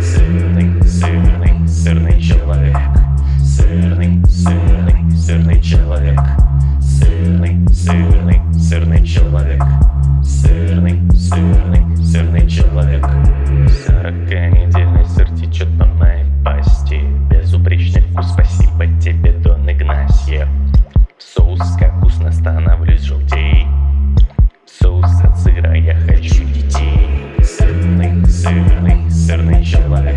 Сырный, сырный, сырный человек. Сырный, сырный, сырный человек. Сырный, сырный, сырный человек. Сырный, сырный, сырный сильный сердный человек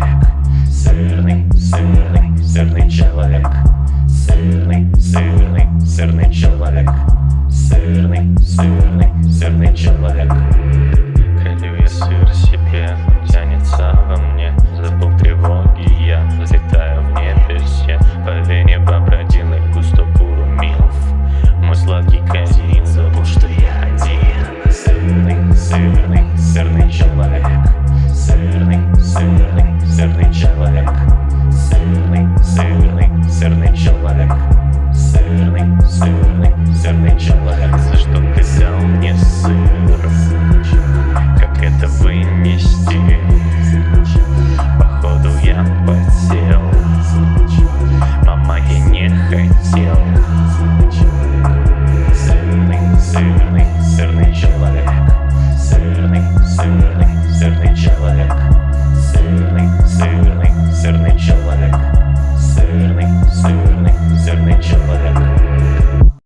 Северный, северный человек, за что?